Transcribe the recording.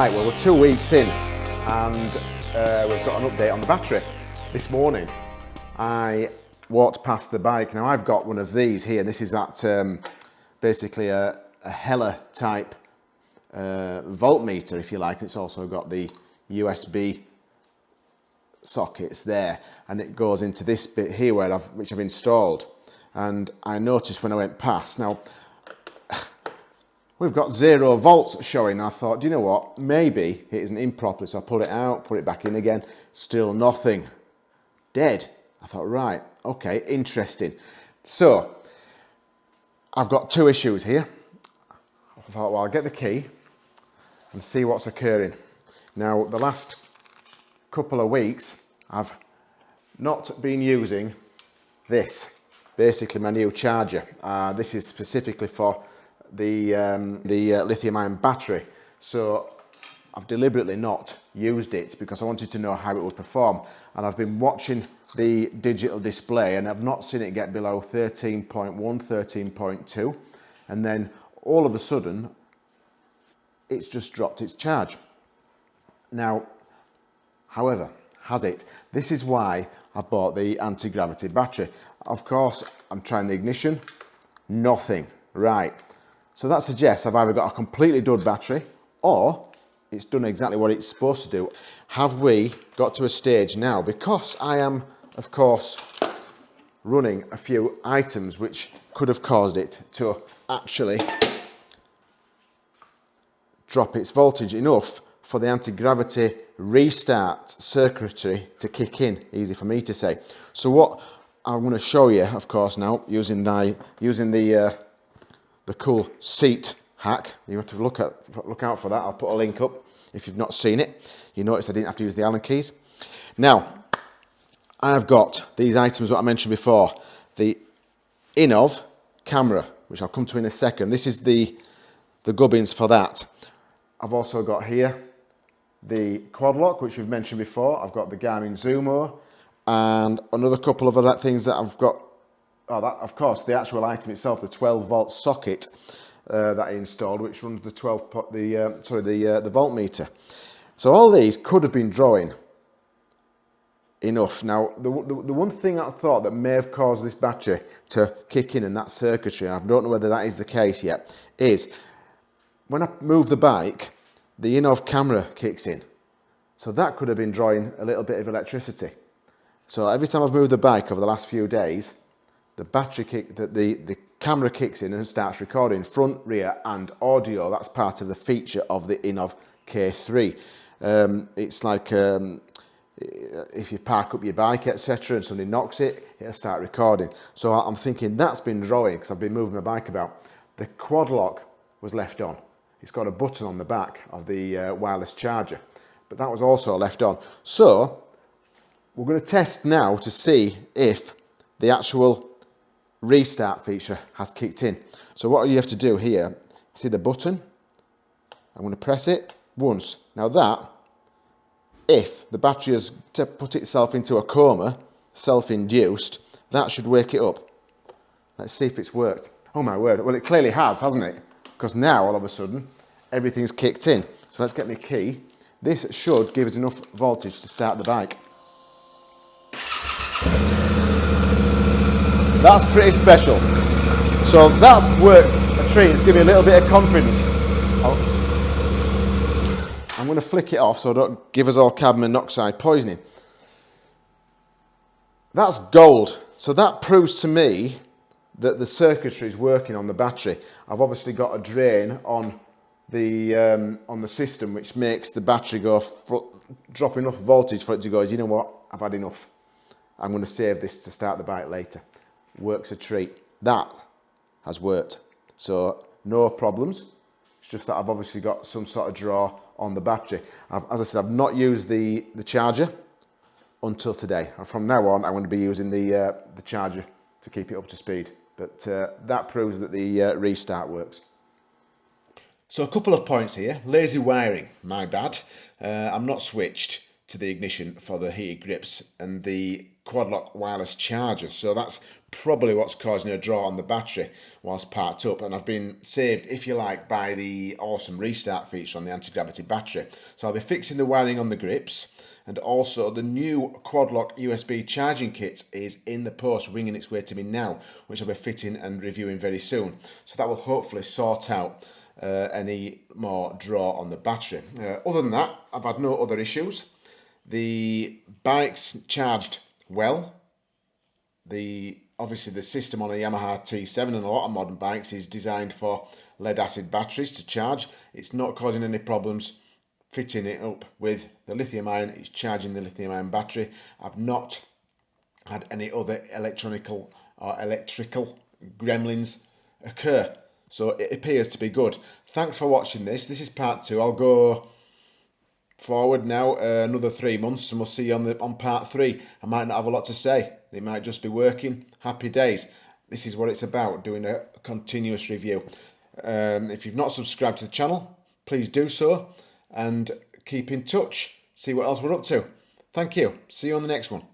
right, well we're two weeks in and uh, we've got an update on the battery. This morning I walked past the bike. Now I've got one of these here. This is that um, basically a, a Hella type uh, voltmeter if you like. It's also got the USB sockets there and it goes into this bit here where I've, which I've installed and I noticed when I went past now we've got zero volts showing. I thought do you know what? Maybe it isn't in properly so I pulled it out put it back in again. Still nothing. Dead. I thought right okay interesting. So I've got two issues here. I thought well I'll get the key and see what's occurring. Now the last couple of weeks I've not been using this basically my new charger. Uh, this is specifically for the um, the uh, lithium ion battery so I've deliberately not used it because I wanted to know how it would perform and I've been watching the digital display and I've not seen it get below 13.1 13.2 and then all of a sudden it's just dropped its charge now However, has it? This is why I bought the anti-gravity battery. Of course, I'm trying the ignition, nothing, right. So that suggests I've either got a completely dud battery or it's done exactly what it's supposed to do. Have we got to a stage now, because I am, of course, running a few items which could have caused it to actually drop its voltage enough for the anti-gravity restart circuitry to kick in, easy for me to say. So what I'm going to show you, of course, now using the using the uh, the cool seat hack. You have to look at look out for that. I'll put a link up if you've not seen it. You notice I didn't have to use the Allen keys. Now, I've got these items that I mentioned before. The Innovv camera, which I'll come to in a second. This is the the gubbins for that. I've also got here the quad lock, which we've mentioned before. I've got the Garmin Zumo and another couple of other things that I've got. Oh, that, of course, the actual item itself, the 12 volt socket uh, that I installed, which runs the 12 pot, the uh, sorry, the uh, the voltmeter. So all these could have been drawing enough. Now, the, the, the, one thing I thought that may have caused this battery to kick in in that circuitry, I don't know whether that is the case yet, is when I move the bike, the Innovv camera kicks in. So that could have been drawing a little bit of electricity. So every time I've moved the bike over the last few days, the battery kick, the, the, the camera kicks in and starts recording front, rear and audio. That's part of the feature of the Innovv K3. Um, it's like um, if you park up your bike, etc., and somebody knocks it, it'll start recording. So I'm thinking that's been drawing because I've been moving my bike about. The quad lock was left on. It's got a button on the back of the uh, wireless charger, but that was also left on. So we're going to test now to see if the actual restart feature has kicked in. So what you have to do here, see the button? I'm going to press it once. Now that, if the battery has put itself into a coma, self-induced, that should wake it up. Let's see if it's worked. Oh my word, well it clearly has, hasn't it? because now all of a sudden everything's kicked in. So let's get my key. This should give us enough voltage to start the bike. That's pretty special. So that's worked a treat. It's given me a little bit of confidence. I'm going to flick it off so I don't give us all carbon monoxide poisoning. That's gold. So that proves to me that the circuitry is working on the battery. I've obviously got a drain on the um, on the system which makes the battery go drop enough voltage for it to go you know what I've had enough I'm going to save this to start the bike later works a treat. That has worked. So no problems. It's just that I've obviously got some sort of draw on the battery. I've, as I said I've not used the the charger until today. And from now on I'm going to be using the uh, the charger to keep it up to speed. But uh, that proves that the uh, restart works. So a couple of points here. Lazy wiring, my bad. Uh, I'm not switched to the ignition for the heated grips and the quad-lock wireless charger. So that's probably what's causing a draw on the battery whilst parked up. And I've been saved, if you like, by the awesome restart feature on the anti-gravity battery. So I'll be fixing the wiring on the grips and also the new quad-lock USB charging kit is in the post ringing its way to me now, which I'll be fitting and reviewing very soon. So that will hopefully sort out uh, any more draw on the battery. Uh, other than that, I've had no other issues. The bike's charged well. The obviously the system on a Yamaha T7 and a lot of modern bikes is designed for lead acid batteries to charge. It's not causing any problems fitting it up with the lithium ion. It's charging the lithium ion battery. I've not had any other electronical or electrical gremlins occur. So it appears to be good. Thanks for watching this. This is part two. I'll go forward now uh, another three months and we'll see you on the on part three. I might not have a lot to say. They might just be working. Happy days. This is what it's about doing a continuous review. Um, if you've not subscribed to the channel please do so and keep in touch. See what else we're up to. Thank you. See you on the next one